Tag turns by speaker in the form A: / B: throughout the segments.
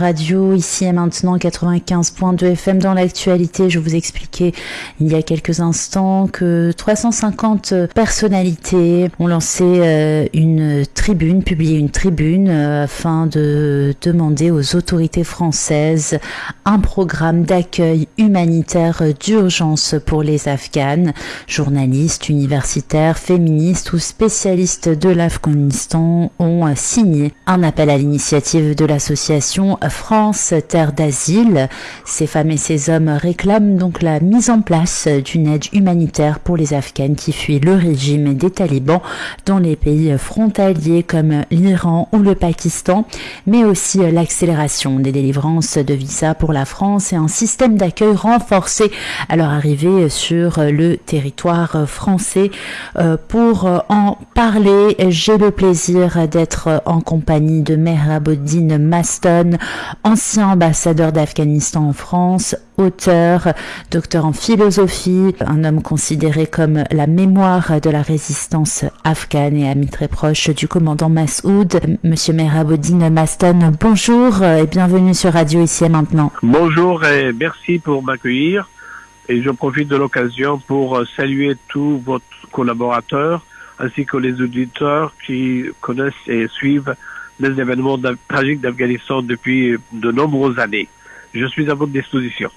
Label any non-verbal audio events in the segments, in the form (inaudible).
A: Radio, ici et maintenant 95.2 FM dans l'actualité. Je vous expliquais il y a quelques instants que 350 personnalités ont lancé euh, une tribune, publié une tribune euh, afin de demander aux autorités françaises un programme d'accueil humanitaire d'urgence pour les Afghanes. Journalistes, universitaires, féministes ou spécialistes de l'Afghanistan ont signé un appel à l'initiative de l'association France, terre d'asile. Ces femmes et ces hommes réclament donc la mise en place d'une aide humanitaire pour les Afghans qui fuient le régime des talibans dans les pays frontaliers comme l'Iran ou le Pakistan, mais aussi l'accélération des délivrances de visas pour la France et un système d'accueil renforcé à leur arrivée sur le territoire français. Euh, pour en parler, j'ai le plaisir d'être en compagnie de Mehrabodine Maston, ancien ambassadeur d'Afghanistan en France, auteur, docteur en philosophie, un homme considéré comme la mémoire de la résistance afghane et ami très proche du commandant Massoud. Monsieur Meraboudine Maston, bonjour et bienvenue sur Radio ici et maintenant.
B: Bonjour et merci pour m'accueillir. Et je profite de l'occasion pour saluer tous vos collaborateurs ainsi que les auditeurs qui connaissent et suivent les événements tragiques d'Afghanistan depuis de nombreuses années. Je suis à votre disposition.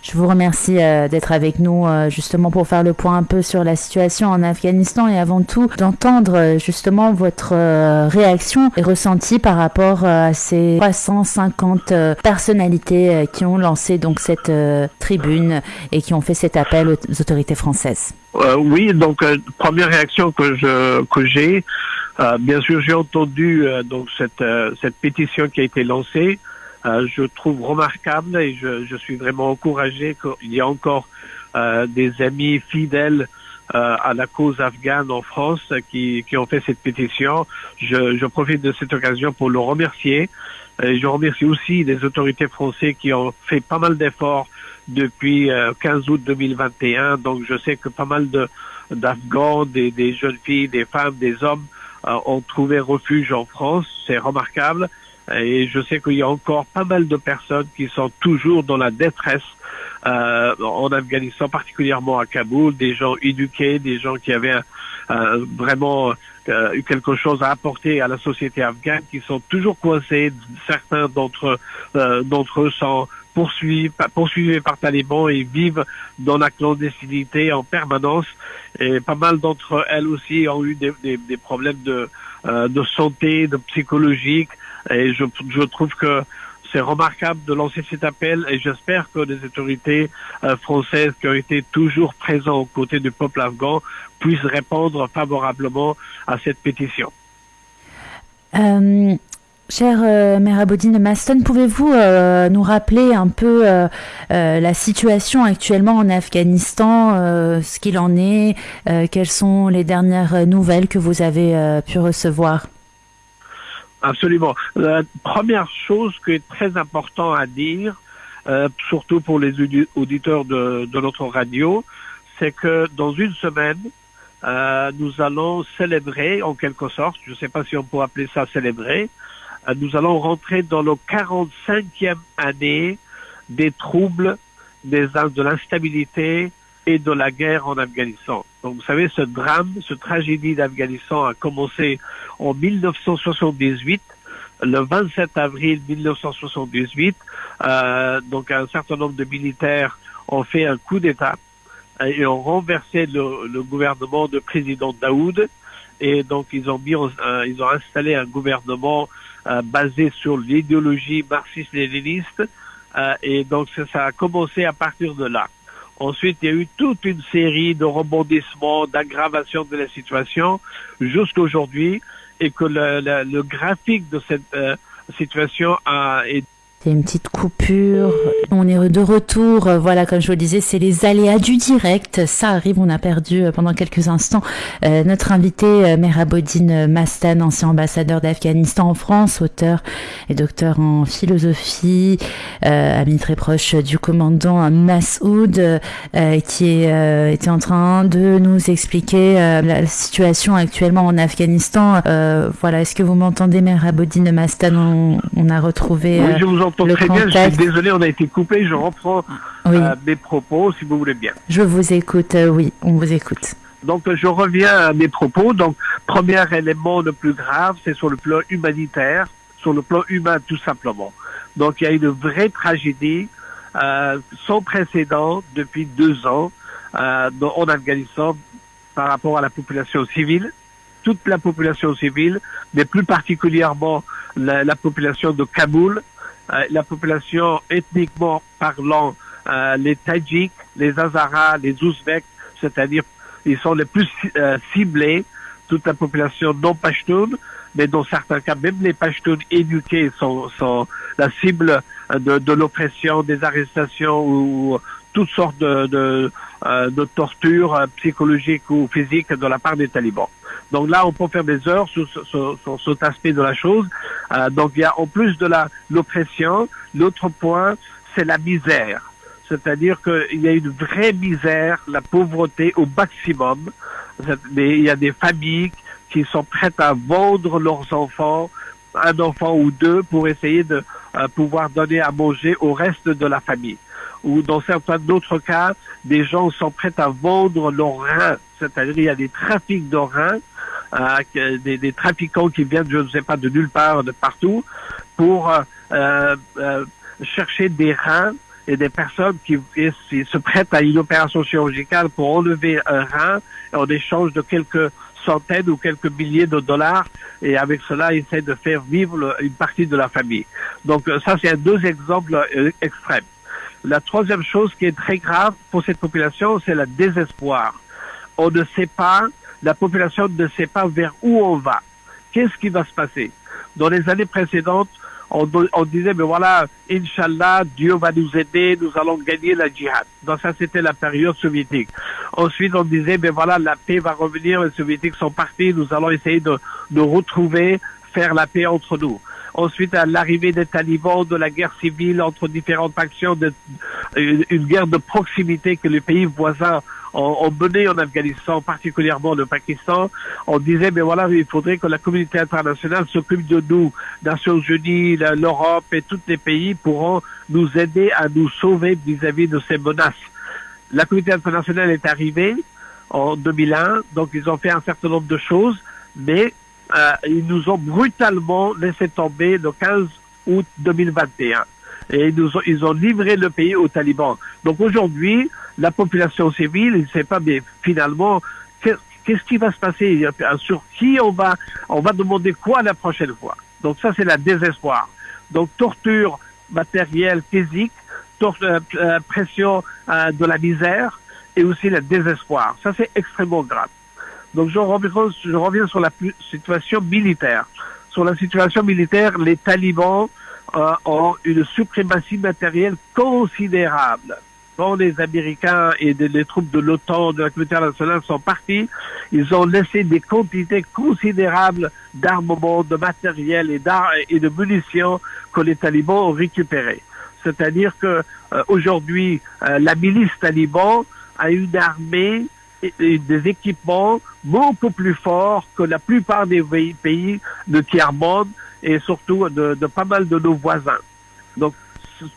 A: Je vous remercie euh, d'être avec nous euh, justement pour faire le point un peu sur la situation en Afghanistan et avant tout d'entendre euh, justement votre réaction et ressenti par rapport à ces 350 personnalités qui ont lancé donc cette tribune et qui ont fait cet appel aux autorités françaises.
B: oui, donc première réaction que je que j'ai, bien sûr j'ai entendu donc cette cette pétition qui a été lancée. Euh, je trouve remarquable et je, je suis vraiment encouragé qu'il y a encore euh, des amis fidèles euh, à la cause afghane en France qui, qui ont fait cette pétition. Je, je profite de cette occasion pour le remercier. Et je remercie aussi les autorités françaises qui ont fait pas mal d'efforts depuis 15 août 2021. Donc je sais que pas mal de d'Afghans, des, des, jeunes filles, des femmes, des hommes ont trouvé refuge en France. C'est remarquable. Et je sais qu'il y a encore pas mal de personnes qui sont toujours dans la détresse euh, en Afghanistan, particulièrement à Kaboul, des gens éduqués, des gens qui avaient vraiment euh, eu quelque chose à apporter à la société afghane, qui sont toujours coincés. Certains d'entre euh, d'entre eux sont poursuivis, par talibans et vivent dans la clandestinité en permanence. Et pas mal d'entre elles aussi ont eu des, problèmes de, euh, de santé, de psychologique. Et je, je trouve que c'est remarquable de lancer cet appel et j'espère que les autorités euh, françaises qui ont été toujours présentes aux côtés du peuple afghan puissent répondre favorablement à cette pétition.
A: Euh, Cher euh, Merabodine Maston, pouvez-vous euh, nous rappeler un peu la situation actuellement en Afghanistan, ce qu'il en est, quelles sont les dernières nouvelles que vous avez pu recevoir?
B: Absolument. La première chose qui est très important à dire, euh, surtout pour les auditeurs de, de notre radio, c'est que dans une semaine, euh, nous allons célébrer, en quelque sorte, je ne sais pas si on peut appeler ça célébrer, euh, nous allons rentrer dans le 45e année des troubles, des, de l'instabilité et de la guerre en Afghanistan. Donc vous savez, ce drame, ce tragédie d'Afghanistan a commencé en 1978, le 27 avril 1978. Euh, donc un certain nombre de militaires ont fait un coup d'État et ont renversé le, le, gouvernement de président Daoud. Et donc ils ont mis, euh, ils ont installé un gouvernement euh, basé sur l'idéologie marxiste-léniniste. Euh, et donc ça a commencé à partir de là. Ensuite, il y a eu toute une série de rebondissements, d'aggravations de la situation jusqu'à aujourd'hui et que le, le, graphique de cette euh, situation a été
A: c'est une petite coupure. On est de retour. Voilà, comme je vous le disais, c'est les aléas du direct. Ça arrive. On a perdu euh, pendant quelques instants euh, notre invité, euh, Merabodine Mastan, ancien ambassadeur d'Afghanistan en France, auteur et docteur en philosophie, euh, ami très proche du commandant Massoud, euh, qui était en train de nous expliquer la situation actuellement en Afghanistan. voilà, est-ce que vous m'entendez, Merabodine Mastan? On, on, a retrouvé.
B: Oui, je vous très bien. Je suis désolé, on a été coupé. Je reprends euh, mes propos, si vous voulez bien.
A: Je vous écoute. Euh, oui, on vous écoute.
B: Donc, je reviens à mes propos. Donc, premier élément le plus grave, c'est sur le plan humanitaire, sur le plan humain, tout simplement. Donc, il y a une vraie tragédie euh, sans précédent depuis deux ans en Afghanistan par rapport à la population civile, toute la population civile, mais plus particulièrement la, la population de Kaboul, la population ethniquement parlant, euh, les Tadjiks, les Hazaras, les Ouzbeks, c'est-à-dire ils sont les plus euh, ciblés, toute la population non pashtoun, mais dans certains cas, même les Pashtuns éduqués sont, sont la cible de, de l'oppression, des arrestations ou toutes sortes de, de, euh, de tortures euh, psychologiques ou physiques de la part des talibans. Donc là, on peut faire des heures sur, sur, sur cet aspect de la chose. Euh, donc il y a en plus de la l'oppression, l'autre point, c'est la misère. C'est-à-dire qu'il y a une vraie misère, la pauvreté au maximum. Il y a des familles qui sont prêtes à vendre leurs enfants, un enfant ou deux, pour essayer de euh, pouvoir donner à manger au reste de la famille. Ou dans certains d'autres cas, des gens sont prêts à vendre leurs reins, c'est-à-dire il y a des trafics de reins, euh, des, des, trafiquants qui viennent, je ne sais pas, de nulle part, de partout, pour euh, euh chercher des reins et des personnes qui se prêtent à une opération chirurgicale pour enlever un rein en échange de quelques centaines ou quelques milliers de dollars et avec cela ils essaient de faire vivre une partie de la famille. Donc euh, ça c'est deux exemples euh, extrêmes. La troisième chose qui est très grave pour cette population, c'est le désespoir. On ne sait pas, la population ne sait pas vers où on va. Qu'est-ce qui va se passer? Dans les années précédentes, on, disait, mais voilà, Inch'Allah, Dieu va nous aider, nous allons gagner la djihad. Donc ça, c'était la période soviétique. Ensuite, on disait, mais voilà, la paix va revenir, les soviétiques sont partis, nous allons essayer de, de retrouver, faire la paix entre nous. Ensuite, à l'arrivée des talibans, de la guerre civile entre différentes factions, de, une guerre de proximité que les pays voisins ont, mené en Afghanistan, particulièrement le Pakistan, on disait, mais voilà, il faudrait que la communauté internationale s'occupe de nous. Nations Unies, l'Europe et tous les pays pourront nous aider à nous sauver vis-à-vis de ces menaces. La communauté internationale est arrivée en 2001, donc ils ont fait un certain nombre de choses, mais euh, ils nous ont brutalement laissé tomber le 15 août 2021 et ils, ont, ils ont livré le pays aux talibans. Donc aujourd'hui, la population civile, il ne sait pas, mais finalement, qu'est-ce qui va se passer? Sur qui on va, on va demander quoi la prochaine fois? Donc ça, c'est la désespoir. Donc torture matérielle, physique, euh, euh, pression euh, de la misère et aussi le désespoir. Ça, c'est extrêmement grave. Donc je reviens sur la situation militaire. Sur la situation militaire, les talibans euh, ont une suprématie matérielle considérable. Quand les Américains et les troupes de l'OTAN, de la communauté internationale sont partis, ils ont laissé des quantités considérables d'armement, de matériel et, et de munitions que les talibans ont récupérées. C'est-à-dire que euh, aujourd'hui, euh, la milice taliban a une armée et, des équipements beaucoup plus forts que la plupart des pays de tiers-monde et surtout de, de, pas mal de nos voisins. Donc,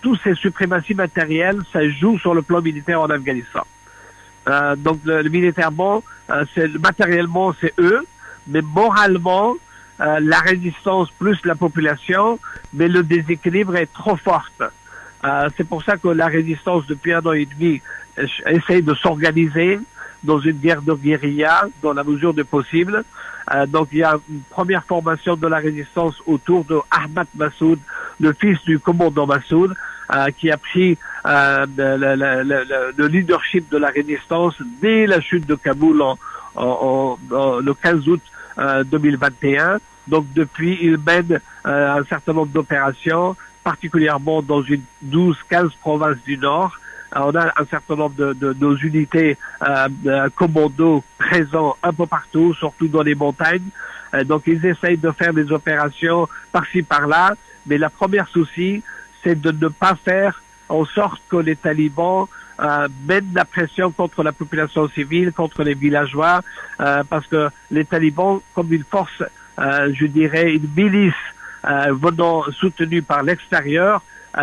B: tous ces suprématies matérielles, ça joue sur le plan militaire en Afghanistan. Euh, donc, le, militairement, euh, matériellement, c'est eux, mais moralement, euh, la résistance plus la population, mais le déséquilibre est trop fort. Euh, c'est pour ça que la résistance, depuis un an et demi, essaye de s'organiser dans une guerre de guérilla, dans la mesure du possible, euh, donc il y a une première formation de la résistance autour de Ahmad Massoud, le fils du commandant Massoud, euh, qui a pris euh, le, leadership de la résistance dès la chute de Kaboul en, le 15 août 2021. Donc depuis, il mène un certain nombre d'opérations, particulièrement dans une 12-15 provinces du Nord, on a un certain nombre de, de nos unités euh, commando présents un peu partout, surtout dans les montagnes. Euh, donc ils essayent de faire des opérations par-ci par-là, mais la première souci, c'est de ne pas faire en sorte que les talibans euh, mènent la pression contre la population civile, contre les villageois, euh, parce que les talibans, comme une force, euh, je dirais, une milice venant soutenue par l'extérieur,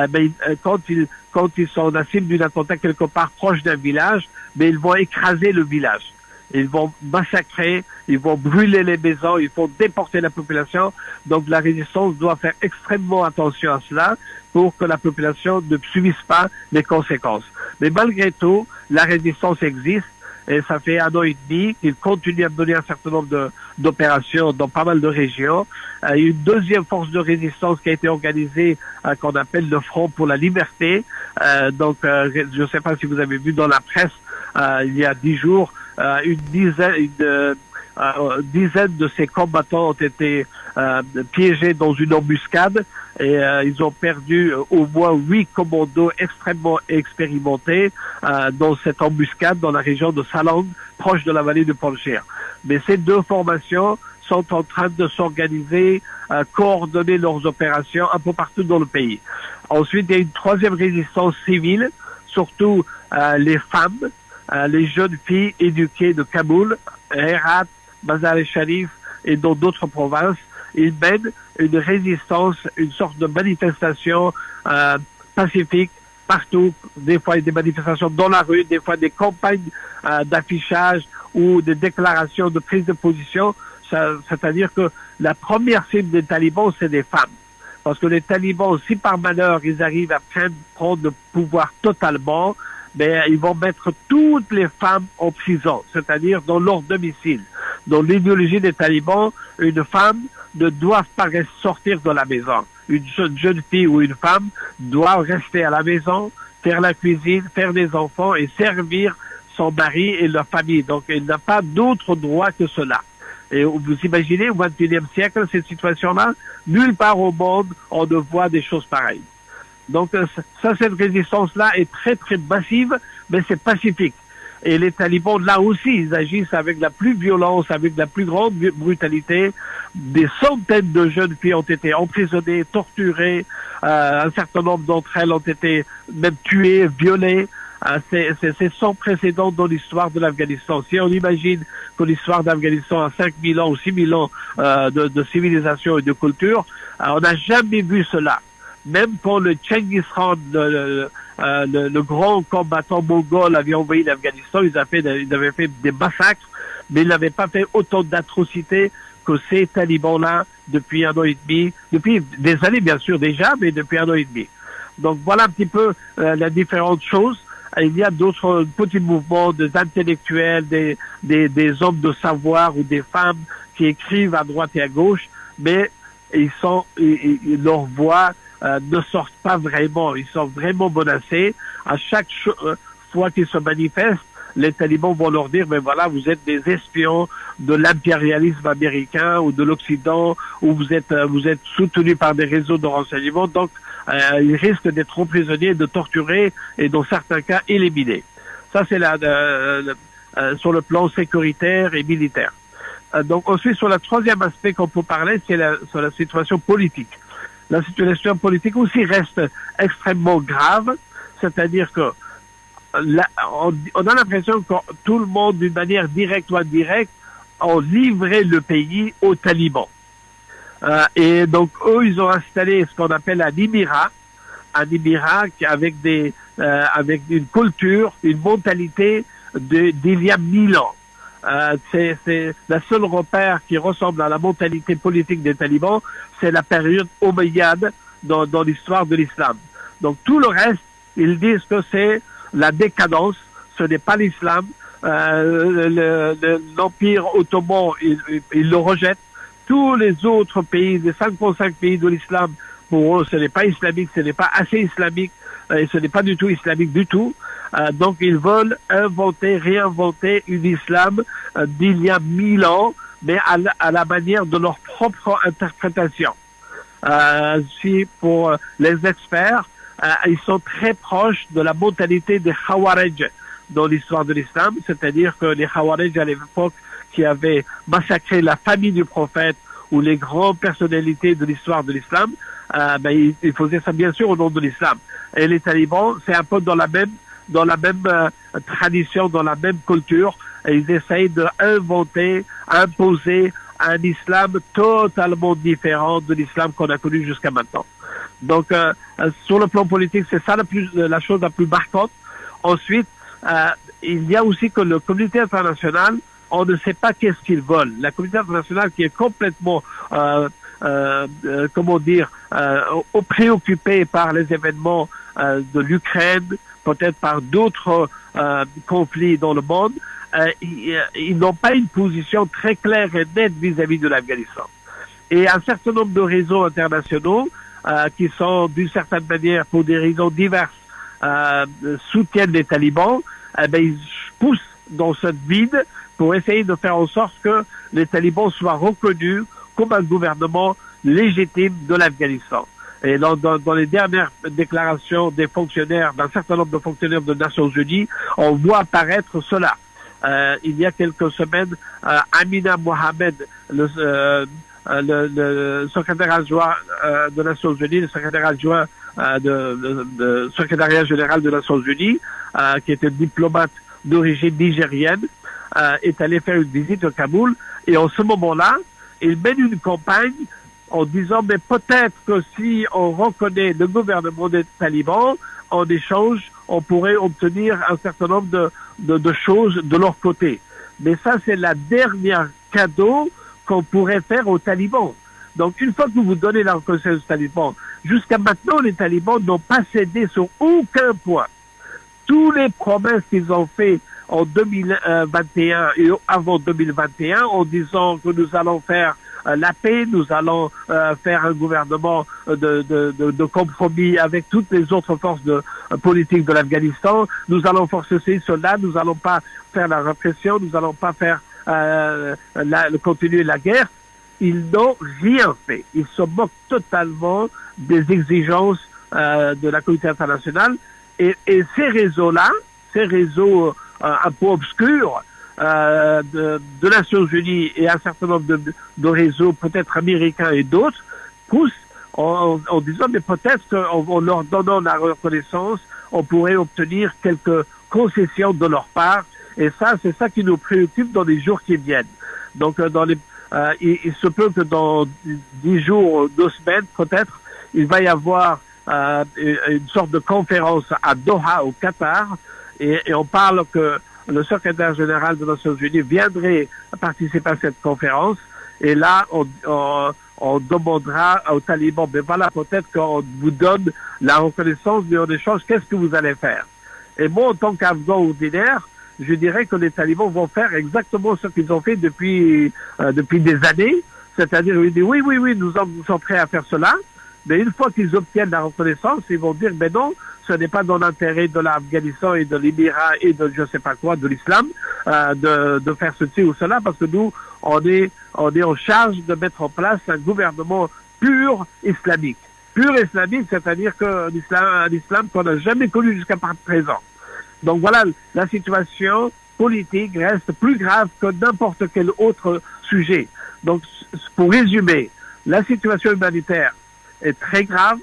B: ben, quand ils quand ils sont la cible d'un attentat quelque part proche d'un village, mais ils vont écraser le village. Ils vont massacrer, ils vont brûler les maisons, ils vont déporter la population. Donc la résistance doit faire extrêmement attention à cela pour que la population ne subisse pas les conséquences. Mais malgré tout, la résistance existe et ça fait un an et demi qu'il continue à mener un certain nombre d'opérations dans pas mal de régions. Euh, une deuxième force de résistance qui a été organisée euh, qu'on appelle le Front pour la Liberté. Euh, donc, je ne sais pas si vous avez vu dans la presse il y a dix jours, une dizaine, une, dizaine de ces combattants ont été piégés dans une embuscade et euh, ils ont perdu euh, au moins huit commandos extrêmement expérimentés euh, dans cette embuscade dans la région de Salang, proche de la vallée de Panjshir. Mais ces deux formations sont en train de s'organiser, coordonner leurs opérations un peu partout dans le pays. Ensuite, il y a une troisième résistance civile, surtout les femmes, les jeunes filles éduquées de Kaboul, Herat, Mazar-e-Sharif et dans d'autres provinces ils mènent une résistance, une sorte de manifestation euh, pacifique partout. Des fois, des manifestations dans la rue, des fois des campagnes euh, d'affichage ou des déclarations de prise de position. C'est-à-dire que la première cible des talibans, c'est des femmes. Parce que les talibans, si par malheur ils arrivent à prendre, prendre le pouvoir totalement, mais ils vont mettre toutes les femmes en prison, c'est-à-dire dans leur domicile. Dans l'idéologie des talibans, une femme ne doit pas sortir de la maison. Une jeune, fille ou une femme doit rester à la maison, faire la cuisine, faire des enfants et servir son mari et leur famille. Donc, elle n'a pas d'autre droit que cela. Et vous imaginez, au XXIe siècle, cette situation-là, nulle part au monde, on ne voit des choses pareilles. Donc, ça, cette résistance-là est très, très massive, mais c'est pacifique. Et les talibans, là aussi, ils agissent avec la plus violence, avec la plus grande brutalité. Des centaines de jeunes filles ont été emprisonnées, torturées. Euh, un certain nombre d'entre elles ont été même tuées, violées. Euh, c'est sans précédent dans l'histoire de l'Afghanistan. Si on imagine que l'histoire d'Afghanistan a 5000 ans ou 6000 ans euh, de, civilisation et de culture, euh, on n'a jamais vu cela. Même quand le Chengiz Khan, le, euh, le, grand combattant mongol avait envoyé l'Afghanistan, ils, ils avaient fait des massacres, mais ils n'avaient pas fait autant d'atrocités que ces talibans-là depuis un an et demi, depuis des années bien sûr déjà, mais depuis un an et demi. Donc voilà un petit peu euh, la différente chose. Il y a d'autres petits mouvements des intellectuels, des, des, des hommes de savoir ou des femmes qui écrivent à droite et à gauche, mais ils sont, ils, leur voix euh, ne sortent pas vraiment. Ils sont vraiment menacés. À chaque euh, fois qu'ils se manifestent, les talibans vont leur dire, mais voilà, vous êtes des espions de l'impérialisme américain ou de l'Occident, ou vous êtes, euh, vous êtes soutenus par des réseaux de renseignement. Donc, ils risquent d'être emprisonnés, de torturer et dans certains cas éliminés. Ça, c'est la, sur le plan sécuritaire et militaire. donc ensuite, sur le troisième aspect qu'on peut parler, c'est la, sur la situation politique la situation politique aussi reste extrêmement grave, c'est-à-dire que on, a l'impression que tout le monde, d'une manière directe ou indirecte, ont livré le pays aux talibans. Euh, et donc, eux, ils ont installé ce qu'on appelle un émirat, un émirat avec des, euh, avec une culture, une mentalité d'il y a mille ans. Euh, c'est la seule repère qui ressemble à la mentalité politique des talibans, c'est la période omeyyade dans, l'histoire de l'islam. Donc tout le reste, ils disent que c'est la décadence, ce n'est pas l'islam. Euh, L'Empire ottoman, ils il le rejettent. Tous les autres pays, les 55 pays de l'islam, pour eux, ce n'est pas islamique, ce n'est pas assez islamique, et ce n'est pas du tout islamique du tout. Euh, donc ils veulent inventer, réinventer une islam euh, d'il y a mille ans, mais à la, manière de leur propre interprétation. Euh, si pour les experts, ils sont très proches de la mentalité des Khawarij dans l'histoire de l'islam, c'est-à-dire que les Khawarij à l'époque qui avaient massacré la famille du prophète ou les grandes personnalités de l'histoire de l'islam, euh, ben, ils, ils, faisaient ça bien sûr au nom de l'islam. Et les talibans, c'est un peu dans la même dans la même euh, tradition, dans la même culture, et ils essayent d'inventer, imposer un islam totalement différent de l'islam qu'on a connu jusqu'à maintenant. Donc, euh, euh, sur le plan politique, c'est ça la, plus, la chose la plus marquante. Ensuite, euh, il y a aussi que le communauté international, on ne sait pas qu'est-ce qu'ils veulent. La communauté internationale qui est complètement, euh, euh, comment dire, préoccupée par les événements de l'Ukraine, peut-être par d'autres conflits dans le monde, ils, ils n'ont pas une position très claire et nette vis-à-vis de l'Afghanistan. Et un certain nombre de réseaux internationaux euh, qui sont d'une certaine manière, pour des raisons diverses, euh, soutiennent les talibans, eh ben, ils poussent dans cette vide pour essayer de faire en sorte que les talibans soient reconnus comme un gouvernement légitime de l'Afghanistan. Et dans, dans, dans, les dernières déclarations des fonctionnaires, d'un certain nombre de fonctionnaires des Nations Unies, on voit apparaître cela. Euh, il y a quelques semaines, euh, Amina Mohamed, le, euh, euh, le, le, secrétaire adjoint euh, de Nations Unies, le secrétaire adjoint euh, de, de, secrétariat général de Nations Unies, qui était diplomate d'origine nigérienne, est allé faire une visite au Kaboul. Et en ce moment-là, il mène une campagne en disant mais peut-être que si on reconnaît le gouvernement des talibans, en échange, on pourrait obtenir un certain nombre de, de, de choses de leur côté. Mais ça, c'est la dernière cadeau qu'on pourrait faire aux talibans. Donc, une fois que vous donnez la reconnaissance aux talibans, jusqu'à maintenant, les talibans n'ont pas cédé sur aucun point. Tous les promesses qu'ils ont fait en 2021 et avant 2021 en disant que nous allons faire euh, la paix, nous allons euh, faire un gouvernement de, de, de, compromis avec toutes les autres forces de, euh, politiques de l'Afghanistan, nous allons forcer ces soldats, nous n'allons pas faire la répression, nous n'allons pas faire euh, la, continuer la guerre, ils n'ont rien fait. Ils se moquent totalement des exigences euh, de la communauté internationale. Et, et ces réseaux-là, ces réseaux euh, un peu obscurs euh, de, de, Nations Unies et un certain nombre de, de réseaux, peut-être américains et d'autres, poussent en, en, disant mais peut-être qu'en leur donnant la reconnaissance, on pourrait obtenir quelques concessions de leur part et ça, c'est ça qui nous préoccupe dans les jours qui viennent. Donc, euh, dans les, euh, il, se peut que dans dix jours, deux semaines peut-être, il va y avoir euh, une sorte de conférence à Doha, au Qatar, et, on parle que le secrétaire général des Nations Unies viendrait participer à cette conférence. Et là, on, on, on demandera aux talibans, mais voilà, peut-être qu'on vous donne la reconnaissance, mais en échange, qu'est-ce que vous allez faire? Et moi, en tant qu'Afghan ordinaire, je dirais que les talibans vont faire exactement ce qu'ils ont fait depuis euh, depuis des années, c'est-à-dire ils disent oui, oui, oui, nous sommes prêts à faire cela, mais une fois qu'ils obtiennent la reconnaissance, ils vont dire mais non, ce n'est pas dans l'intérêt de l'Afghanistan et de l'Émirat et de je sais pas quoi, de l'islam, euh, de, de faire ceci ou cela, parce que nous, on est, on est en charge de mettre en place un gouvernement pur islamique. Pur islamique, c'est-à-dire que l'islam, un islam qu'on n'a jamais connu jusqu'à présent. Donc voilà, la situation politique reste plus grave que n'importe quel autre sujet. Donc, pour résumer, la situation humanitaire est très grave,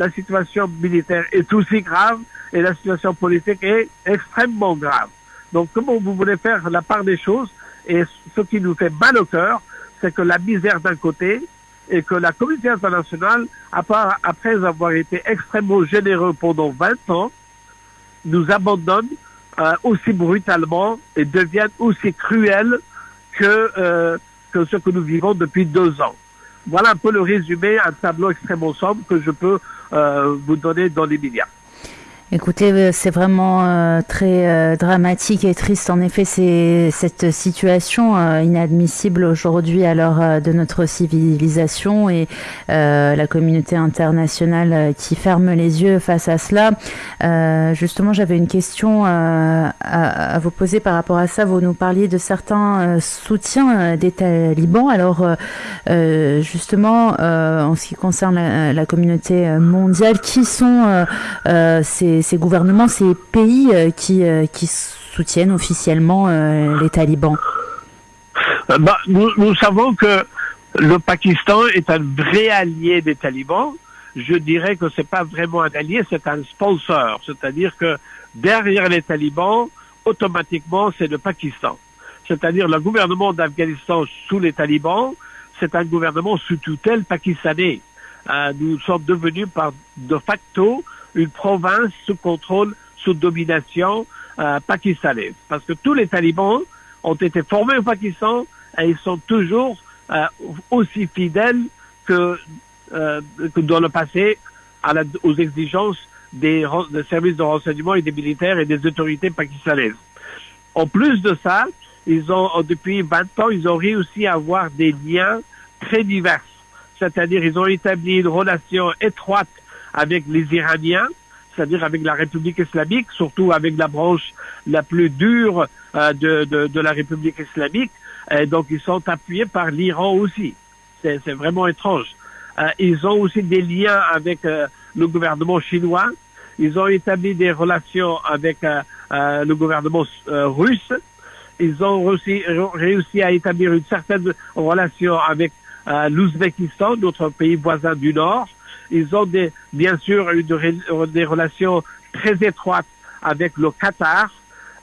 B: la situation militaire est aussi grave et la situation politique est extrêmement grave. Donc, comment vous voulez faire la part des choses Et ce qui nous fait mal au cœur, c'est que la misère d'un côté et que la communauté internationale, après avoir été extrêmement généreux pendant 20 ans, nous abandonnent euh, aussi brutalement et deviennent aussi cruels que, euh, que ce que nous vivons depuis deux ans. Voilà un peu le résumé, un tableau extrêmement sombre que je peux vous donner dans les médias.
A: Écoutez, euh, c'est vraiment euh, très euh, dramatique et triste. En effet, c'est cette situation euh, inadmissible aujourd'hui à l'heure euh, de notre civilisation et euh, la communauté internationale qui ferme les yeux face à cela. justement, j'avais une question à, à, vous poser par rapport à ça. Vous nous parliez de certains soutiens des talibans. Alors, justement, en ce qui concerne la, la communauté mondiale, qui sont ces ces, gouvernements, ces pays euh, qui, euh, qui soutiennent officiellement euh, les talibans
B: bah, nous, nous, savons que le Pakistan est un vrai allié des talibans. Je dirais que c'est pas vraiment un allié, c'est un sponsor. C'est-à-dire que derrière les talibans, automatiquement, c'est le Pakistan. C'est-à-dire le gouvernement d'Afghanistan sous les talibans, c'est un gouvernement sous tutelle pakistanais. nous sommes devenus par de facto une province sous contrôle, sous domination pakistanaise. Parce que tous les talibans ont été formés au Pakistan et ils sont toujours aussi fidèles que, que dans le passé à la, aux exigences des, des, services de renseignement et des militaires et des autorités pakistanaises. En plus de ça, ils ont, depuis 20 ans, ils ont réussi à avoir des liens très divers. C'est-à-dire, ils ont établi une relation étroite avec les Iraniens, c'est-à-dire avec la République islamique, surtout avec la branche la plus dure euh, de, de, de, la République islamique. Et donc, ils sont appuyés par l'Iran aussi. C'est vraiment étrange. Euh, ils ont aussi des liens avec euh, le gouvernement chinois. Ils ont établi des relations avec euh, le gouvernement russe. Ils ont aussi réussi à établir une certaine relation avec l'Ouzbékistan, notre pays voisin du Nord. Ils ont bien sûr eu des relations très étroites avec le Qatar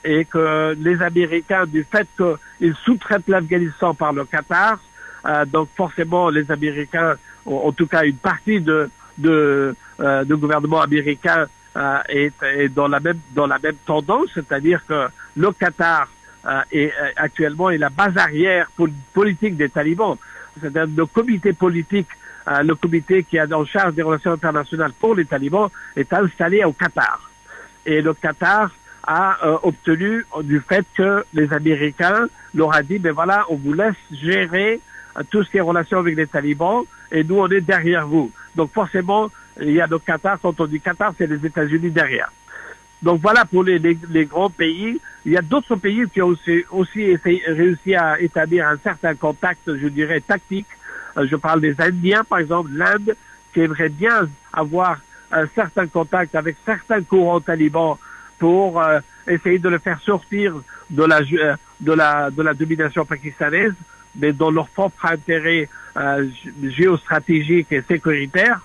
B: et que les Américains, du fait qu'ils sous-traitent l'Afghanistan par le Qatar, euh, donc forcément les Américains, en, tout cas une partie de, de, euh, gouvernement américain euh, est, est, dans la même dans la même tendance, c'est-à-dire que le Qatar est actuellement est la base arrière politique des talibans. C'est-à-dire le comité politique, le comité qui est en charge des relations internationales pour les talibans est installé au Qatar. Et le Qatar a obtenu du fait que les Américains leur a dit, ben voilà, on vous laisse gérer tout ce qui est relation avec les talibans, et nous, on est derrière vous. Donc forcément, il y a le Qatar, quand on dit Qatar, c'est les États-Unis derrière. Donc voilà pour les, les, grands pays. Il y a d'autres pays qui ont aussi, aussi réussi à établir un certain contact, je dirais, tactique. Euh, je parle des Indiens, par exemple, l'Inde, qui aimerait bien avoir un certain contact avec certains courants talibans pour euh, essayer de le faire sortir de la, euh, de la, de la domination pakistanaise mais dans leur propre intérêt euh, géostratégique et sécuritaire.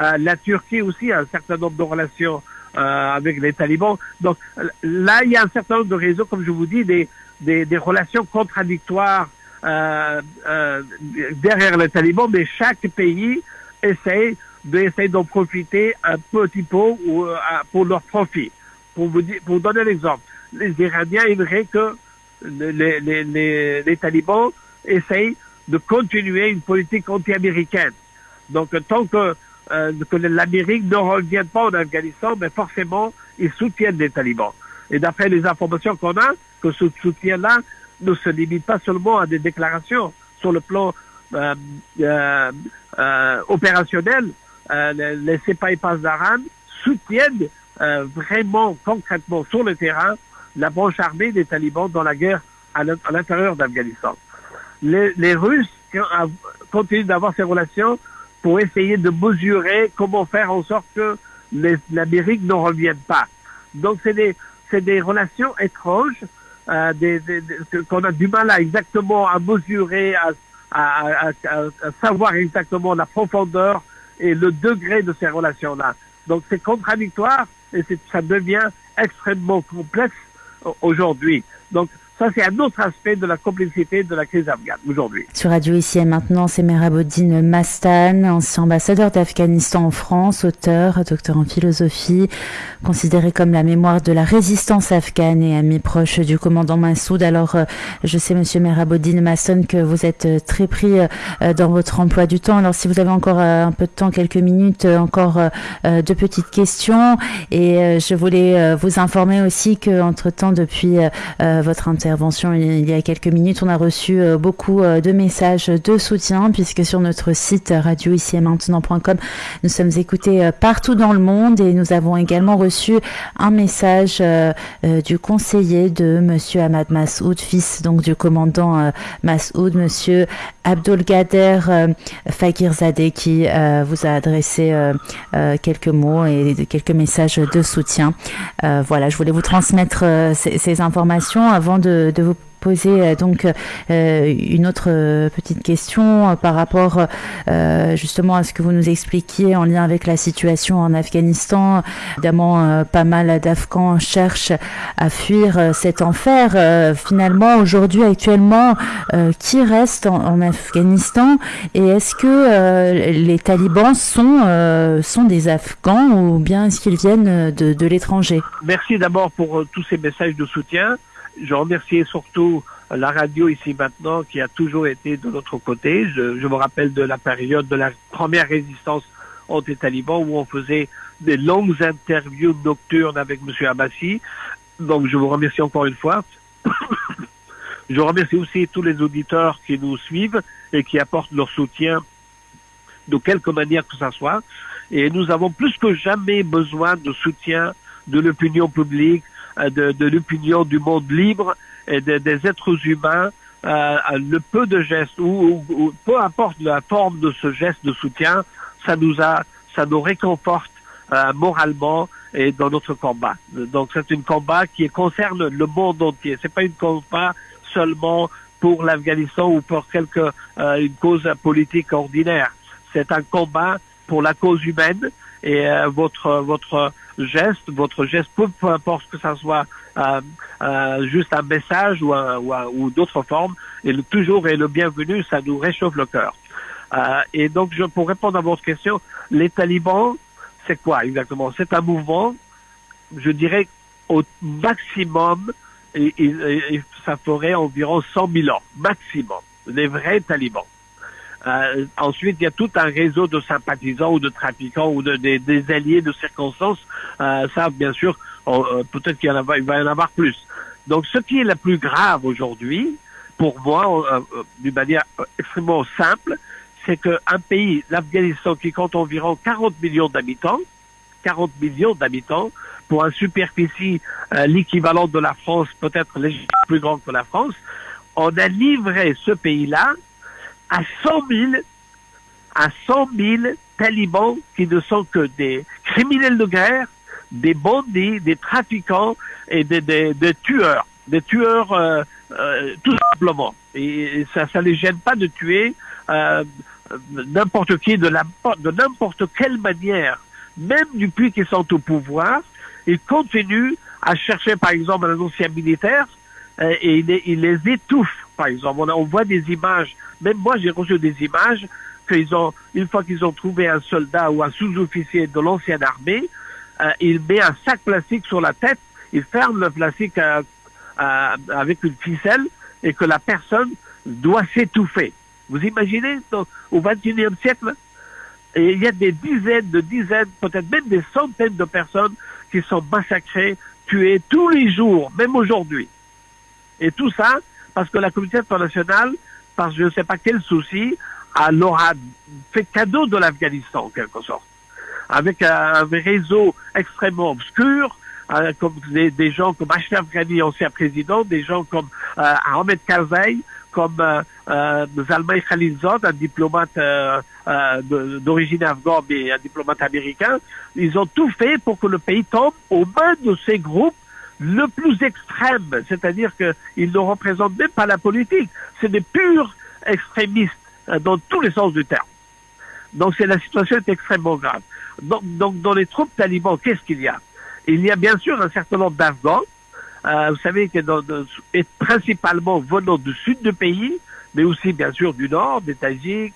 B: Euh, la Turquie aussi a un certain nombre de relations euh, avec les talibans. Donc là, il y a un certain nombre de réseaux, comme je vous dis, des, des, des relations contradictoires euh, euh, derrière les talibans, mais chaque pays essaie d'essayer d'en profiter un petit peu ou, pour leur profit. Pour vous, pour donner l'exemple, les Iraniens aimeraient que les, les, les, les talibans essaye de continuer une politique anti-américaine. Donc, tant que, euh, que l'Amérique ne revient pas en Afghanistan, mais forcément, ils soutiennent les talibans. Et d'après les informations qu'on a, que ce soutien-là ne se limite pas seulement à des déclarations sur le plan euh, euh, euh opérationnel. Les, les Sepai d'Aran soutiennent vraiment concrètement sur le terrain la branche armée des talibans dans la guerre à l'intérieur d'Afghanistan les, Russes continuent d'avoir ces relations pour essayer de mesurer comment faire en sorte que l'Amérique ne revienne pas. Donc c'est des relations étranges euh, des, des, qu'on a du mal à exactement à mesurer, à, à, à, à, savoir exactement la profondeur et le degré de ces relations-là. Donc c'est contradictoire et ça devient extrêmement complexe aujourd'hui. Donc ça, c'est un autre aspect de la complexité de la crise afghane aujourd'hui.
A: Sur Radio Ici et Maintenant, c'est Merabodine Mastan, ancien ambassadeur d'Afghanistan en France, auteur, docteur en philosophie, considéré comme la mémoire de la résistance afghane et ami proche du commandant Massoud. Alors, euh, je sais, monsieur Merabodine Mastan, que vous êtes euh, très pris euh, dans votre emploi du temps. Alors, si vous avez encore un peu de temps, quelques minutes, encore deux petites questions. Et je voulais vous informer aussi que, entre-temps, depuis votre intervention, intervention il y a quelques minutes, on a reçu euh, beaucoup euh, de messages de soutien puisque sur notre site radio ici et maintenant.com, nous sommes écoutés euh, partout dans le monde et nous avons également reçu un message du conseiller de monsieur Ahmad Massoud, fils donc du commandant Massoud, monsieur Abdulgader Fakirzadeh qui vous a adressé quelques mots et quelques messages de soutien. voilà, je voulais vous transmettre ces informations avant de de, vous poser euh, donc euh, une autre euh, petite question par rapport justement à ce que vous nous expliquiez en lien avec la situation en Afghanistan. Évidemment, pas mal d'Afghans cherchent à fuir cet enfer. Finalement, aujourd'hui, actuellement, qui reste en, Afghanistan? Et est-ce que les talibans sont, sont des Afghans ou bien est-ce qu'ils viennent de, de l'étranger?
B: Merci d'abord pour tous ces messages de soutien. Je remercie surtout la radio ici maintenant qui a toujours été de notre côté. Je, je me rappelle de la période de la première résistance anti-taliban où on faisait des longues interviews nocturnes avec M. Abbassi. Donc je vous remercie encore une fois. (coughs) je remercie aussi tous les auditeurs qui nous suivent et qui apportent leur soutien de quelque manière que ce soit. Et nous avons plus que jamais besoin de soutien de l'opinion publique, de, de l'opinion du monde libre et des êtres humains. Euh, le peu de gestes ou, ou, peu importe la forme de ce geste de soutien, ça nous a, ça nous réconforte euh, moralement et dans notre combat. Donc c'est un combat qui concerne le monde entier. C'est pas une combat seulement pour l'Afghanistan ou pour quelque euh, une cause politique ordinaire. C'est un combat pour la cause humaine et euh, votre votre geste, votre geste, peu, importe que ça soit euh, euh, juste un message ou, ou, ou d'autres formes, et le, toujours est le bienvenu, ça nous réchauffe le cœur. Euh, et donc, je, pour répondre à votre question, les talibans, c'est quoi exactement? C'est un mouvement, je dirais, au maximum, et, et, et ça ferait environ 100 000 ans, maximum, les vrais talibans. Euh, ensuite, il y a tout un réseau de sympathisants ou de trafiquants ou de, des, des alliés de circonstances. Euh, ça, bien sûr, euh, peut-être qu'il va y en avoir plus. Donc, ce qui est le plus grave aujourd'hui, pour moi, euh, euh, d'une manière extrêmement simple, c'est qu'un pays, l'Afghanistan, qui compte environ 40 millions d'habitants, 40 millions d'habitants, pour une superficie l'équivalent de la France, peut-être plus grande que la France, on a livré ce pays-là à 100 000, à 100 000 talibans qui ne sont que des criminels de guerre, des bandits, des trafiquants et des, des, tueurs, des tueurs euh, euh, tout simplement. Et ça, ça les gêne pas de tuer euh, n'importe qui de n'importe quelle manière, même depuis qu'ils sont au pouvoir, ils continuent à chercher par exemple un ancien militaire et ils, les étouffent. Par exemple, on voit des images même moi, j'ai reçu des images qu'ils ont, une fois qu'ils ont trouvé un soldat ou un sous-officier de l'ancienne armée, euh, il met un sac plastique sur la tête, il ferme le plastique euh, euh, avec une ficelle et que la personne doit s'étouffer. Vous imaginez au XXIe siècle Et il y a des dizaines de dizaines, peut-être même des centaines de personnes qui sont massacrées, tuées tous les jours, même aujourd'hui. Et tout ça parce que la communauté internationale parce que je ne sais pas quel souci, leur a fait cadeau de l'Afghanistan en quelque sorte, avec un, réseau extrêmement obscur, euh, comme des, gens comme Ashraf Ghani, ancien président, des gens comme euh, Ahmed Karzai, comme euh, euh, Zalmay Khalilzad, un diplomate euh, d'origine afghane et un diplomate américain. Ils ont tout fait pour que le pays tombe aux mains de ces groupes le plus extrême, c'est-à-dire qu'ils ne représentent même pas la politique, c'est des purs extrémistes euh, dans tous les sens du terme. Donc c'est la situation est extrêmement grave. Donc, donc dans les troupes talibans, qu'est-ce qu'il y a? Il y a bien sûr un certain nombre d'Afghans, euh, vous savez que dans, principalement venant du sud du pays, mais aussi bien sûr du nord, des Tajiks,